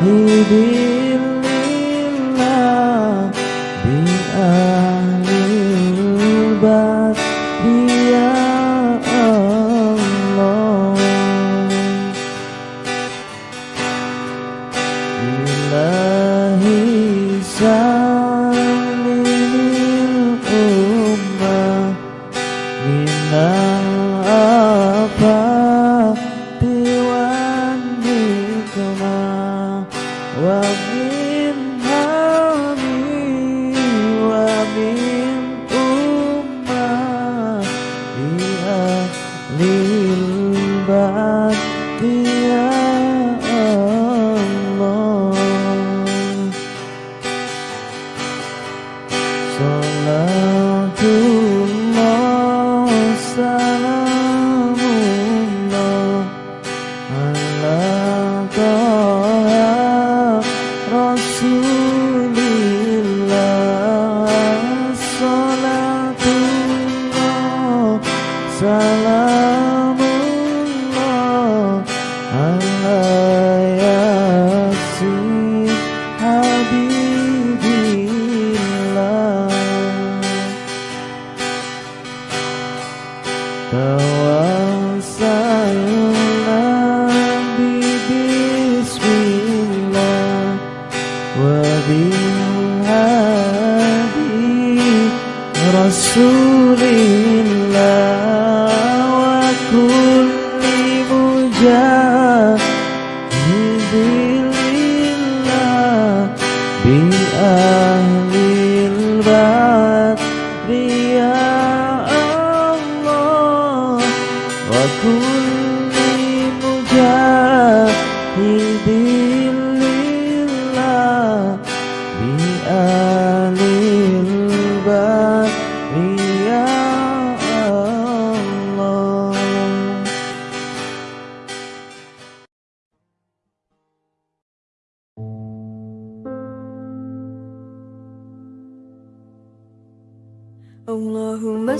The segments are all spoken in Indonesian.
Baby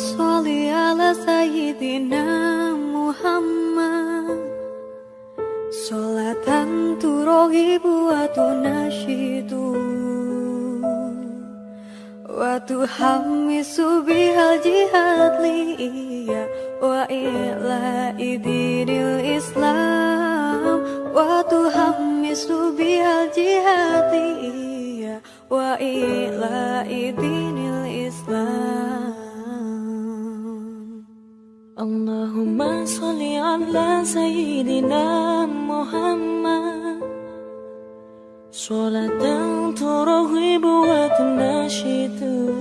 Ala sayyidina Muhammad. Salatan turohibu wa tunashidu Wa tuhammisu bihal jihad Wa ila idinil islam. Wa tuhammisu bihal jihad Wa idinil islam Allahumma salli ala sayyidina Muhammad. Salatan turhibu wa tunashidu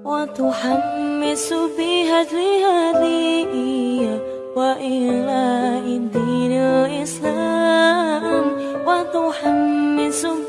Wa tuhammisu biha hadiya Wa ila dinil islam. Wa tuhammisu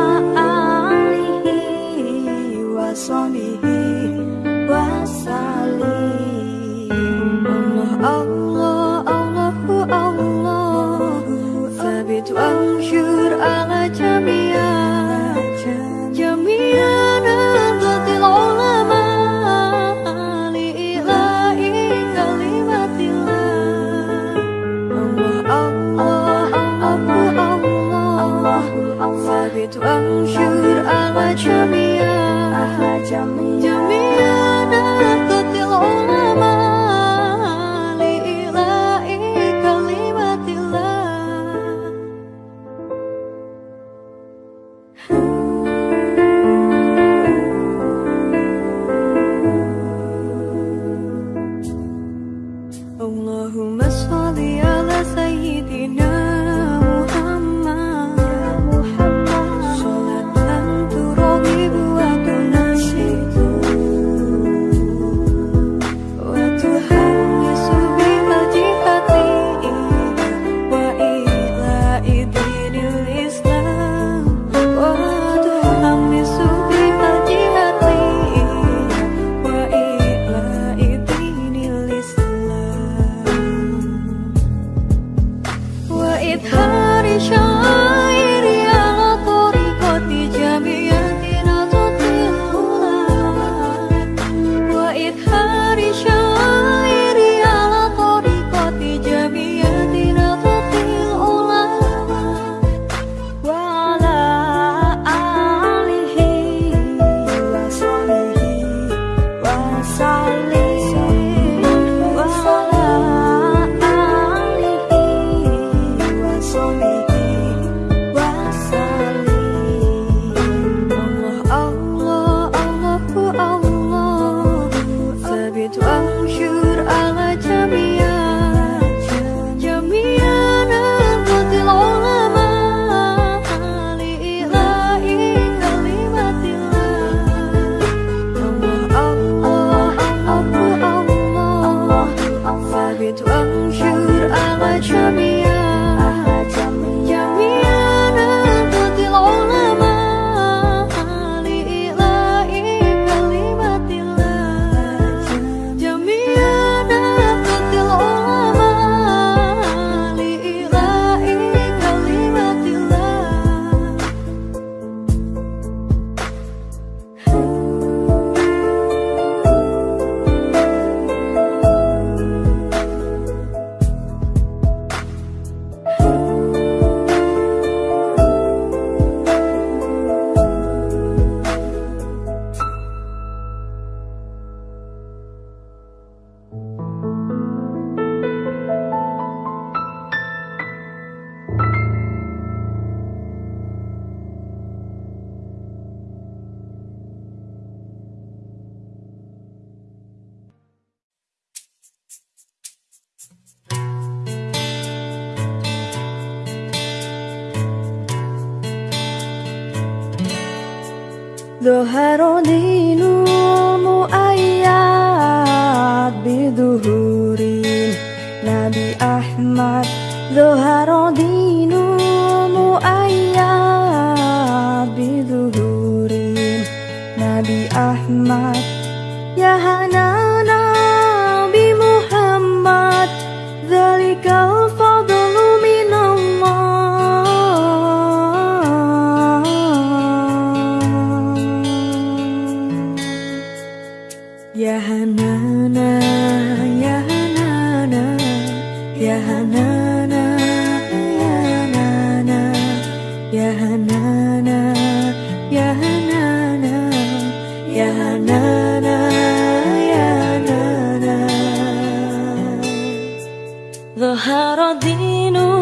sonny يا نانا ظهر دينه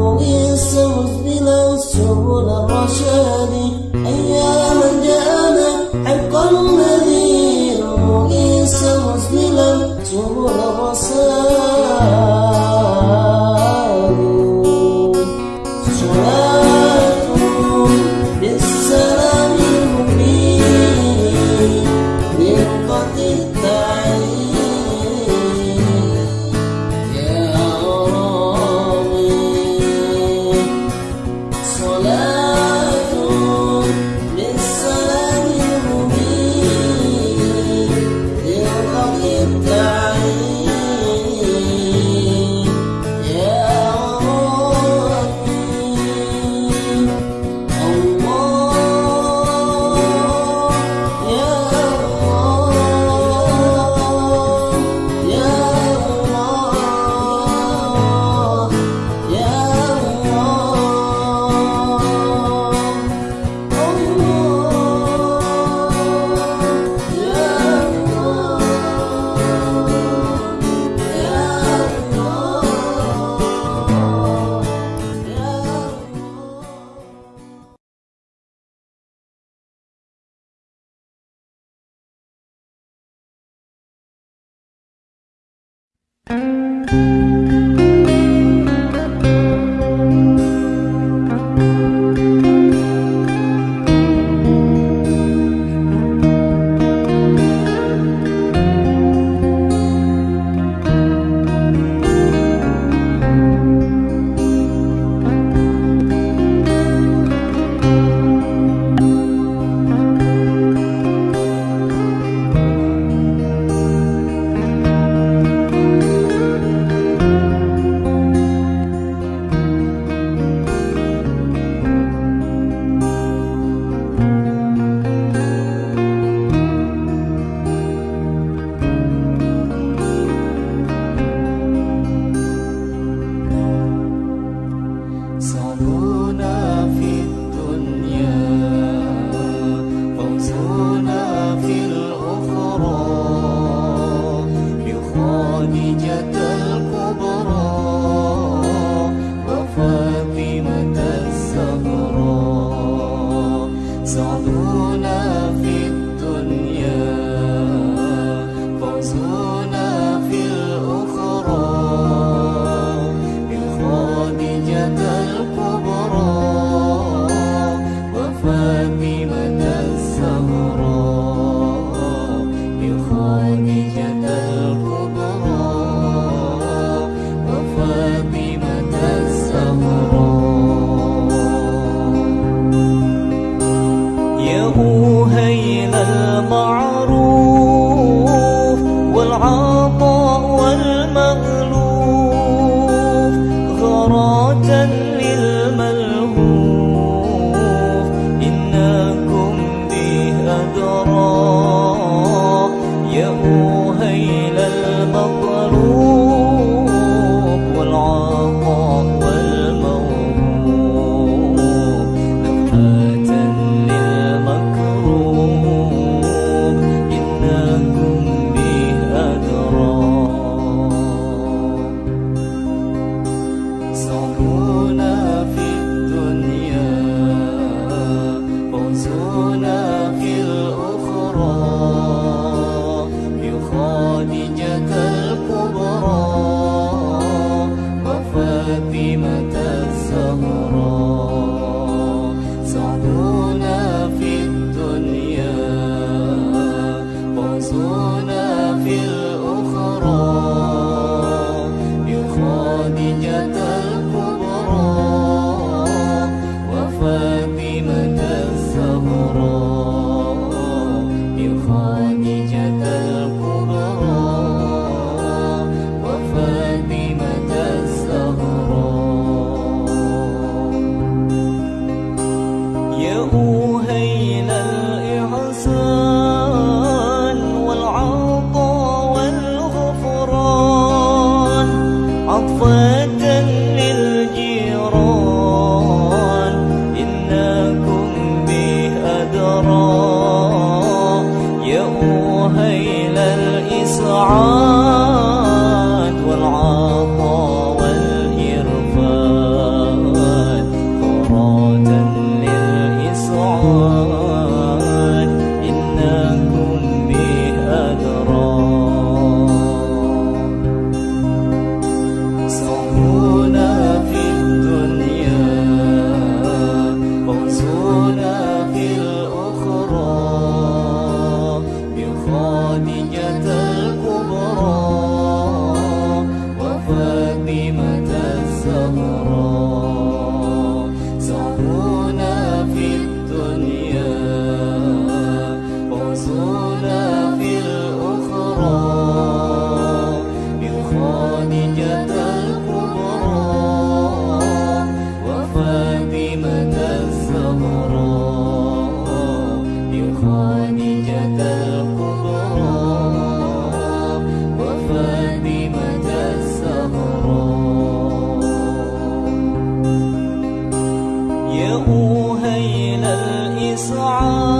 ويسوس بلا سبل الرشاد summer. صعاب.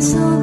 so